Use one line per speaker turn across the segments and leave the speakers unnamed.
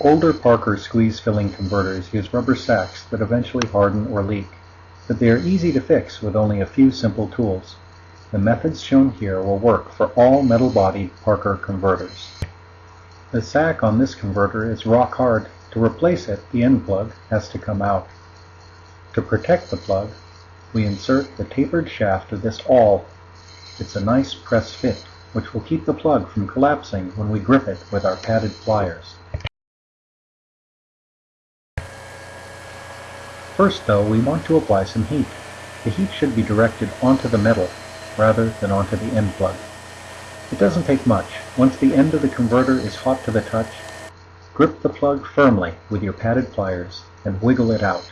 Older Parker squeeze filling converters use rubber sacs that eventually harden or leak, but they are easy to fix with only a few simple tools. The methods shown here will work for all metal-bodied Parker converters. The sac on this converter is rock hard. To replace it, the end plug has to come out. To protect the plug, we insert the tapered shaft of this awl. It's a nice press fit, which will keep the plug from collapsing when we grip it with our padded pliers. First though, we want to apply some heat. The heat should be directed onto the metal rather than onto the end plug. It doesn't take much. Once the end of the converter is hot to the touch, grip the plug firmly with your padded pliers and wiggle it out.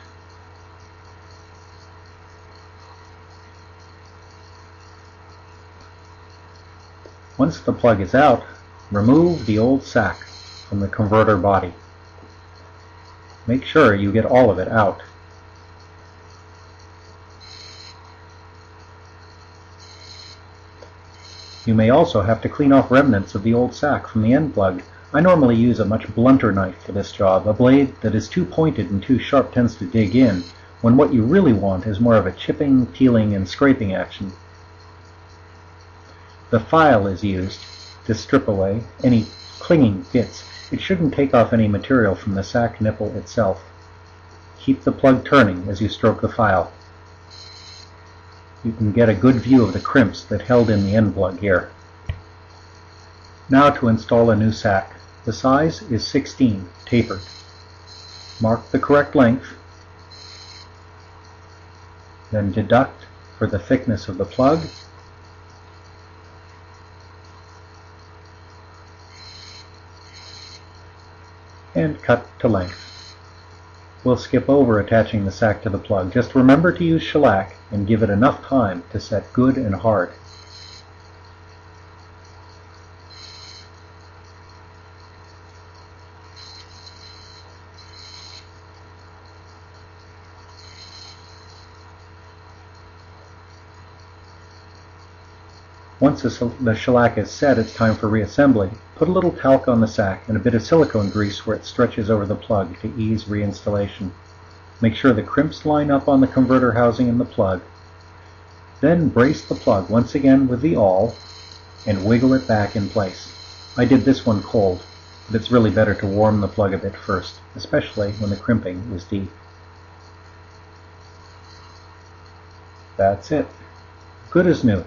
Once the plug is out, remove the old sac from the converter body. Make sure you get all of it out. You may also have to clean off remnants of the old sac from the end plug. I normally use a much blunter knife for this job. A blade that is too pointed and too sharp tends to dig in, when what you really want is more of a chipping, peeling, and scraping action. The file is used to strip away any clinging bits. It shouldn't take off any material from the sac nipple itself. Keep the plug turning as you stroke the file you can get a good view of the crimps that held in the end plug here. Now to install a new sac. The size is 16, tapered. Mark the correct length, then deduct for the thickness of the plug, and cut to length. We'll skip over attaching the sac to the plug. Just remember to use shellac and give it enough time to set good and hard. Once the shellac is set, it's time for reassembly. Put a little talc on the sac and a bit of silicone grease where it stretches over the plug to ease reinstallation. Make sure the crimps line up on the converter housing in the plug. Then brace the plug once again with the awl and wiggle it back in place. I did this one cold, but it's really better to warm the plug a bit first, especially when the crimping is deep. That's it. Good as new.